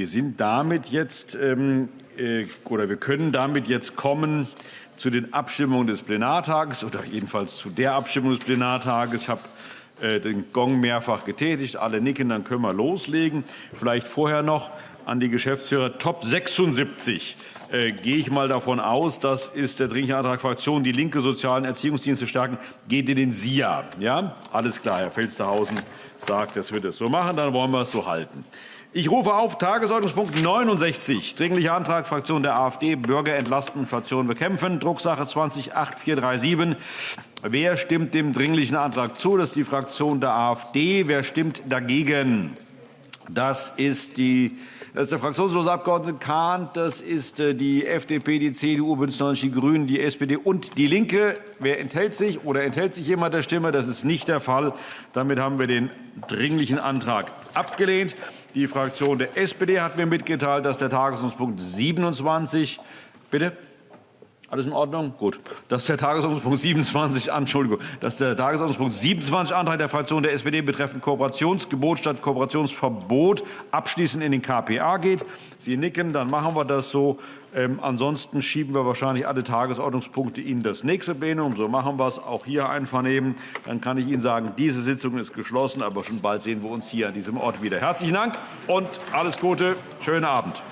Wir sind damit jetzt ähm, äh, oder wir können damit jetzt kommen zu den Abstimmungen des Plenartages oder jedenfalls zu der Abstimmung des Plenartages. Ich habe äh, den Gong mehrfach getätigt. Alle nicken, dann können wir loslegen. Vielleicht vorher noch an die Geschäftsführer Top 76 äh, gehe ich mal davon aus, das ist der Dringliche Antrag Fraktion Die Linke, Sozialen Erziehungsdienste stärken, geht in den SIA. Ja, alles klar, Herr Felstehausen sagt, das wird es so machen, dann wollen wir es so halten. Ich rufe auf Tagesordnungspunkt 69, Dringlicher Antrag Fraktion der AfD, Bürger entlasten, Inflation bekämpfen, Drucksache 208437. Wer stimmt dem Dringlichen Antrag zu? Das ist die Fraktion der AfD. Wer stimmt dagegen? Das ist die das ist der fraktionslose Abgeordnete Kahn, das ist äh, die FDP, die CDU, Bündnis 90 Die Grünen, die SPD und die Linke. Wer enthält sich oder enthält sich jemand der Stimme? Das ist nicht der Fall. Damit haben wir den Dringlichen Antrag abgelehnt. Die Fraktion der SPD hat mir mitgeteilt, dass der Tagesordnungspunkt 27 Bitte? Alles in Ordnung? Gut. Das ist der Tagesordnungspunkt 27, Entschuldigung, das ist der Tagesordnungspunkt 27 Antrag der Fraktion der SPD betreffend Kooperationsgebot statt Kooperationsverbot abschließend in den KPA geht. Sie nicken, dann machen wir das so. Ähm, ansonsten schieben wir wahrscheinlich alle Tagesordnungspunkte in das nächste Plenum. So machen wir es auch hier einvernehmen. Dann kann ich Ihnen sagen, diese Sitzung ist geschlossen, aber schon bald sehen wir uns hier an diesem Ort wieder. Herzlichen Dank und alles Gute. Schönen Abend.